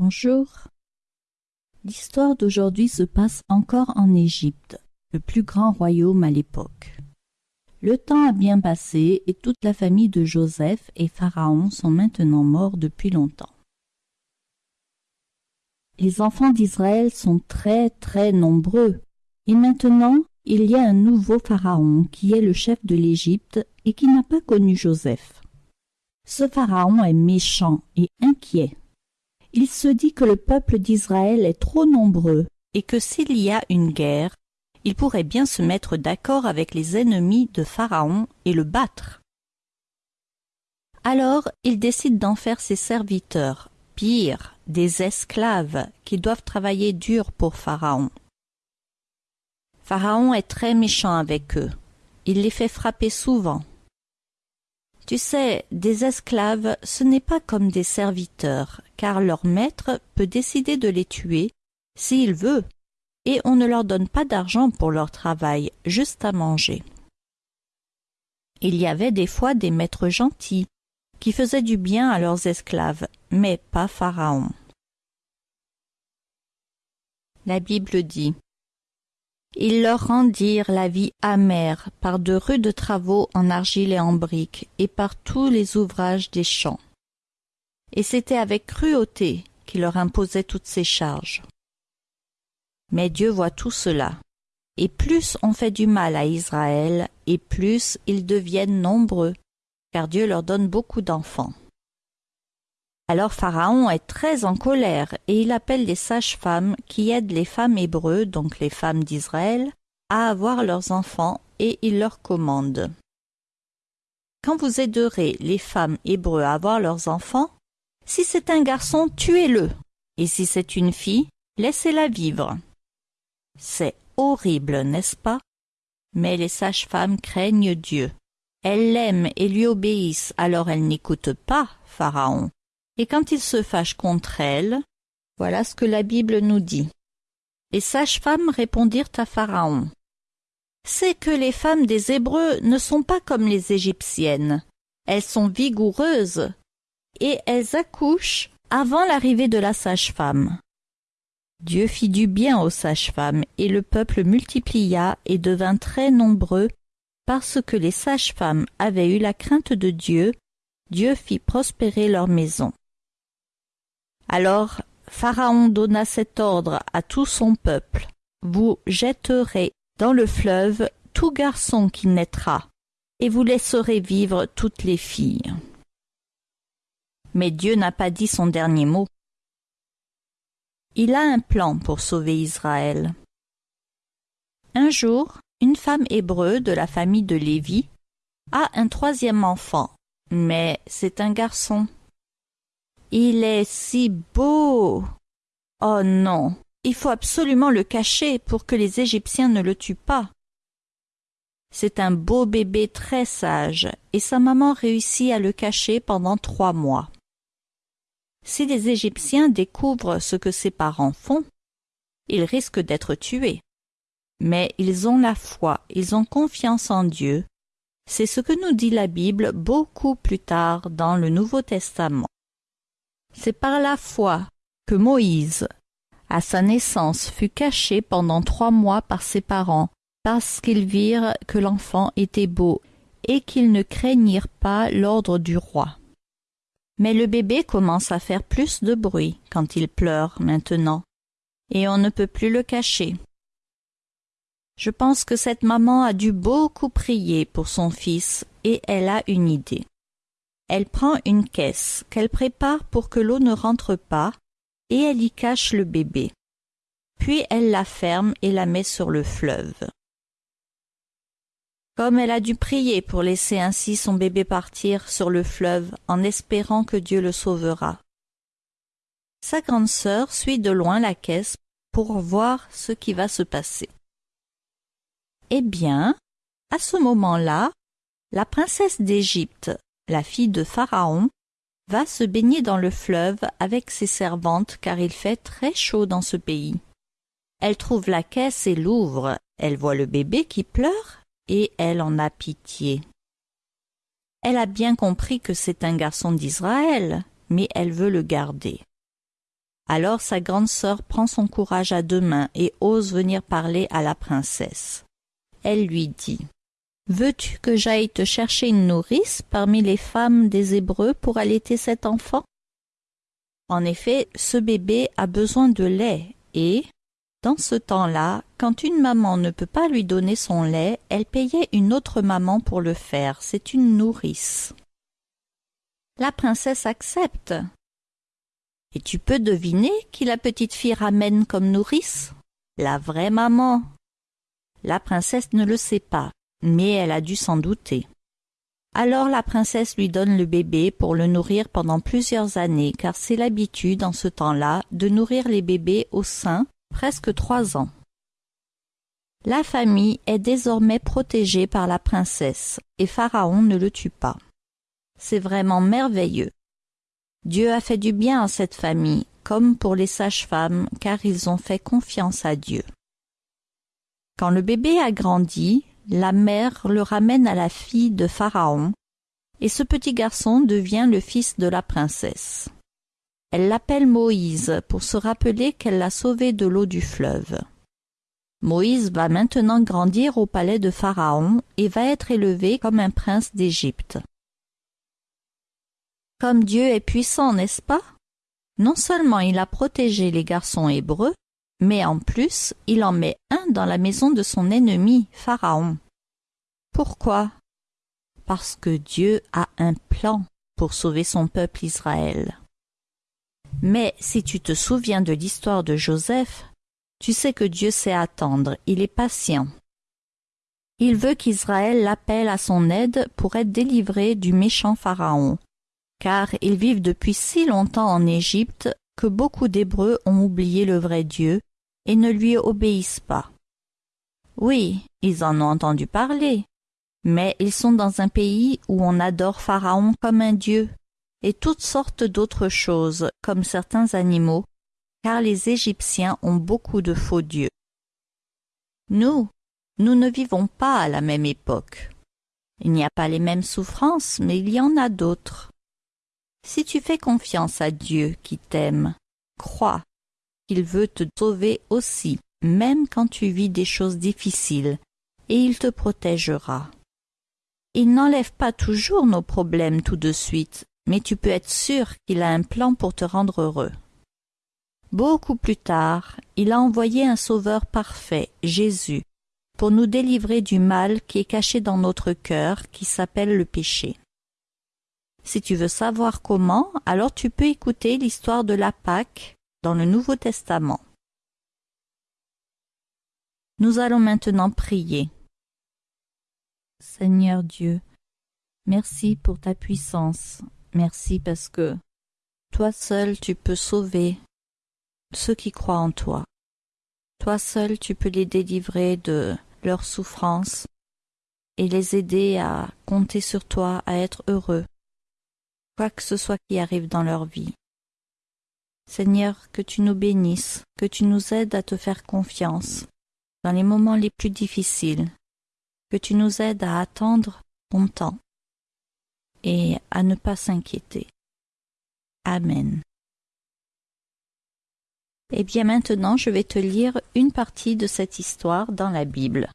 Bonjour. L'histoire d'aujourd'hui se passe encore en Égypte, le plus grand royaume à l'époque. Le temps a bien passé et toute la famille de Joseph et Pharaon sont maintenant morts depuis longtemps. Les enfants d'Israël sont très très nombreux et maintenant il y a un nouveau Pharaon qui est le chef de l'Égypte et qui n'a pas connu Joseph. Ce Pharaon est méchant et inquiet il se dit que le peuple d'Israël est trop nombreux et que s'il y a une guerre, il pourrait bien se mettre d'accord avec les ennemis de Pharaon et le battre. Alors il décide d'en faire ses serviteurs, pire, des esclaves qui doivent travailler dur pour Pharaon. Pharaon est très méchant avec eux. Il les fait frapper souvent. Tu sais, des esclaves, ce n'est pas comme des serviteurs, car leur maître peut décider de les tuer s'il veut, et on ne leur donne pas d'argent pour leur travail, juste à manger. Il y avait des fois des maîtres gentils, qui faisaient du bien à leurs esclaves, mais pas Pharaon. La Bible dit ils leur rendirent la vie amère par de rudes travaux en argile et en briques, et par tous les ouvrages des champs. Et c'était avec cruauté qu'il leur imposait toutes ces charges. Mais Dieu voit tout cela. Et plus on fait du mal à Israël, et plus ils deviennent nombreux, car Dieu leur donne beaucoup d'enfants. Alors Pharaon est très en colère et il appelle les sages-femmes qui aident les femmes hébreux, donc les femmes d'Israël, à avoir leurs enfants et il leur commande. Quand vous aiderez les femmes hébreux à avoir leurs enfants, si c'est un garçon, tuez-le, et si c'est une fille, laissez-la vivre. C'est horrible, n'est-ce pas? Mais les sages-femmes craignent Dieu. Elles l'aiment et lui obéissent, alors elles n'écoutent pas Pharaon et quand il se fâche contre elle, voilà ce que la Bible nous dit. Les sages-femmes répondirent à Pharaon. C'est que les femmes des Hébreux ne sont pas comme les Égyptiennes. Elles sont vigoureuses et elles accouchent avant l'arrivée de la sage-femme. Dieu fit du bien aux sages-femmes et le peuple multiplia et devint très nombreux parce que les sages-femmes avaient eu la crainte de Dieu, Dieu fit prospérer leur maison. Alors Pharaon donna cet ordre à tout son peuple. Vous jetterez dans le fleuve tout garçon qui naîtra, et vous laisserez vivre toutes les filles. Mais Dieu n'a pas dit son dernier mot. Il a un plan pour sauver Israël. Un jour, une femme hébreu de la famille de Lévi a un troisième enfant, mais c'est un garçon. Il est si beau. Oh non. Il faut absolument le cacher pour que les Égyptiens ne le tuent pas. C'est un beau bébé très sage, et sa maman réussit à le cacher pendant trois mois. Si les Égyptiens découvrent ce que ses parents font, ils risquent d'être tués. Mais ils ont la foi, ils ont confiance en Dieu. C'est ce que nous dit la Bible beaucoup plus tard dans le Nouveau Testament. C'est par la foi que Moïse, à sa naissance, fut caché pendant trois mois par ses parents, parce qu'ils virent que l'enfant était beau et qu'ils ne craignirent pas l'ordre du roi. Mais le bébé commence à faire plus de bruit quand il pleure maintenant, et on ne peut plus le cacher. Je pense que cette maman a dû beaucoup prier pour son fils et elle a une idée. Elle prend une caisse qu'elle prépare pour que l'eau ne rentre pas et elle y cache le bébé. Puis elle la ferme et la met sur le fleuve. Comme elle a dû prier pour laisser ainsi son bébé partir sur le fleuve en espérant que Dieu le sauvera. Sa grande sœur suit de loin la caisse pour voir ce qui va se passer. Eh bien, à ce moment-là, la princesse d'Égypte la fille de Pharaon, va se baigner dans le fleuve avec ses servantes car il fait très chaud dans ce pays. Elle trouve la caisse et l'ouvre, elle voit le bébé qui pleure et elle en a pitié. Elle a bien compris que c'est un garçon d'Israël, mais elle veut le garder. Alors sa grande sœur prend son courage à deux mains et ose venir parler à la princesse. Elle lui dit Veux-tu que j'aille te chercher une nourrice parmi les femmes des Hébreux pour allaiter cet enfant? En effet, ce bébé a besoin de lait et, dans ce temps-là, quand une maman ne peut pas lui donner son lait, elle payait une autre maman pour le faire. C'est une nourrice. La princesse accepte. Et tu peux deviner qui la petite fille ramène comme nourrice? La vraie maman. La princesse ne le sait pas, mais elle a dû s'en douter. Alors la princesse lui donne le bébé pour le nourrir pendant plusieurs années, car c'est l'habitude en ce temps-là de nourrir les bébés au sein presque trois ans. La famille est désormais protégée par la princesse, et Pharaon ne le tue pas. C'est vraiment merveilleux. Dieu a fait du bien à cette famille, comme pour les sages-femmes, car ils ont fait confiance à Dieu. Quand le bébé a grandi, la mère le ramène à la fille de Pharaon, et ce petit garçon devient le fils de la princesse. Elle l'appelle Moïse pour se rappeler qu'elle l'a sauvé de l'eau du fleuve. Moïse va maintenant grandir au palais de Pharaon et va être élevé comme un prince d'Égypte. Comme Dieu est puissant, n'est-ce pas? Non seulement il a protégé les garçons hébreux, mais en plus il en met un dans la maison de son ennemi, Pharaon. Pourquoi? Parce que Dieu a un plan pour sauver son peuple Israël. Mais si tu te souviens de l'histoire de Joseph, tu sais que Dieu sait attendre, il est patient. Il veut qu'Israël l'appelle à son aide pour être délivré du méchant Pharaon, car ils vivent depuis si longtemps en Égypte que beaucoup d'Hébreux ont oublié le vrai Dieu et ne lui obéissent pas. Oui, ils en ont entendu parler, mais ils sont dans un pays où on adore Pharaon comme un dieu, et toutes sortes d'autres choses, comme certains animaux, car les Égyptiens ont beaucoup de faux dieux. Nous, nous ne vivons pas à la même époque. Il n'y a pas les mêmes souffrances, mais il y en a d'autres. Si tu fais confiance à Dieu qui t'aime, crois qu'il veut te sauver aussi, même quand tu vis des choses difficiles, et il te protégera. Il n'enlève pas toujours nos problèmes tout de suite, mais tu peux être sûr qu'il a un plan pour te rendre heureux. Beaucoup plus tard, il a envoyé un Sauveur parfait, Jésus, pour nous délivrer du mal qui est caché dans notre cœur, qui s'appelle le péché. Si tu veux savoir comment, alors tu peux écouter l'histoire de la Pâque dans le Nouveau Testament. Nous allons maintenant prier. Seigneur Dieu, merci pour ta puissance, merci parce que toi seul tu peux sauver ceux qui croient en toi. Toi seul tu peux les délivrer de leurs souffrances et les aider à compter sur toi, à être heureux quoi que ce soit qui arrive dans leur vie. Seigneur, que tu nous bénisses, que tu nous aides à te faire confiance dans les moments les plus difficiles, que tu nous aides à attendre ton temps et à ne pas s'inquiéter. Amen. Eh bien maintenant je vais te lire une partie de cette histoire dans la Bible.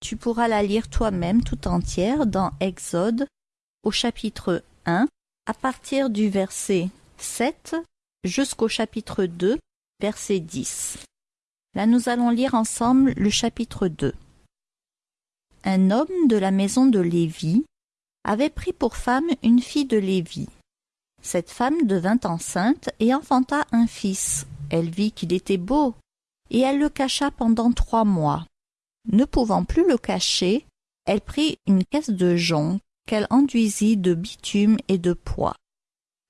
Tu pourras la lire toi-même tout entière dans Exode au chapitre 1 à partir du verset 7 jusqu'au chapitre 2, verset 10. Là nous allons lire ensemble le chapitre 2. Un homme de la maison de Lévi avait pris pour femme une fille de Lévi. Cette femme devint enceinte et enfanta un fils. Elle vit qu'il était beau, et elle le cacha pendant trois mois. Ne pouvant plus le cacher, elle prit une caisse de jonc qu'elle enduisit de bitume et de pois.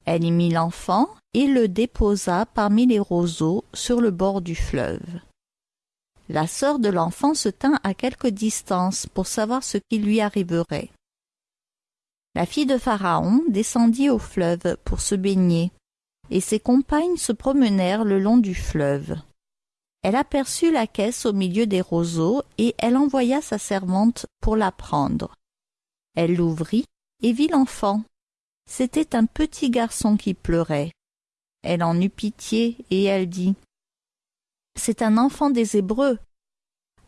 Elle y mit l'enfant et le déposa parmi les roseaux sur le bord du fleuve. La sœur de l'enfant se tint à quelque distance pour savoir ce qui lui arriverait. La fille de Pharaon descendit au fleuve pour se baigner, et ses compagnes se promenèrent le long du fleuve. Elle aperçut la caisse au milieu des roseaux, et elle envoya sa servante pour la prendre. Elle l'ouvrit et vit l'enfant. C'était un petit garçon qui pleurait. Elle en eut pitié et elle dit C'est un enfant des Hébreux.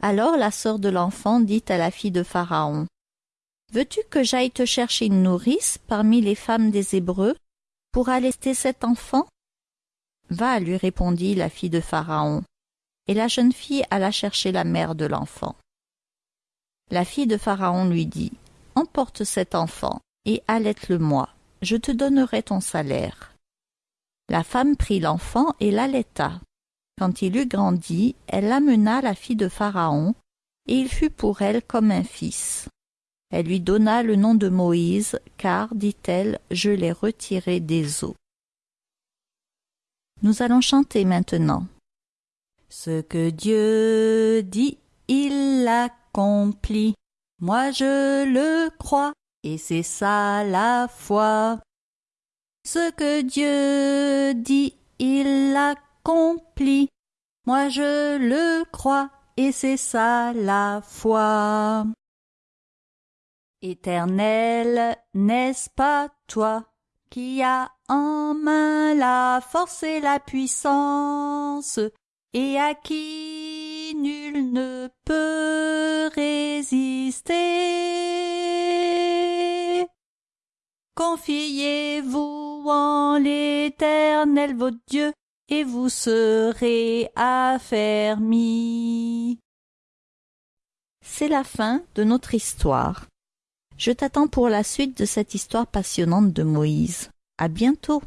Alors la sœur de l'enfant dit à la fille de Pharaon Veux-tu que j'aille te chercher une nourrice parmi les femmes des Hébreux pour allaiter cet enfant? Va, lui répondit la fille de Pharaon. Et la jeune fille alla chercher la mère de l'enfant. La fille de Pharaon lui dit Emporte cet enfant et allaite-le-moi, je te donnerai ton salaire. La femme prit l'enfant et l'allaita. Quand il eut grandi, elle amena la fille de Pharaon, et il fut pour elle comme un fils. Elle lui donna le nom de Moïse, car, dit-elle, je l'ai retiré des eaux. Nous allons chanter maintenant. Ce que Dieu dit, il l'accomplit. Moi je le crois, et c'est ça la foi. Ce que Dieu dit, il l'accomplit. Moi je le crois, et c'est ça la foi. Éternel, n'est-ce pas toi qui as en main la force et la puissance, et à qui nul ne peut résister? Confiez-vous en l'Éternel votre Dieu, et vous serez affermis. C'est la fin de notre histoire. Je t'attends pour la suite de cette histoire passionnante de Moïse. À bientôt!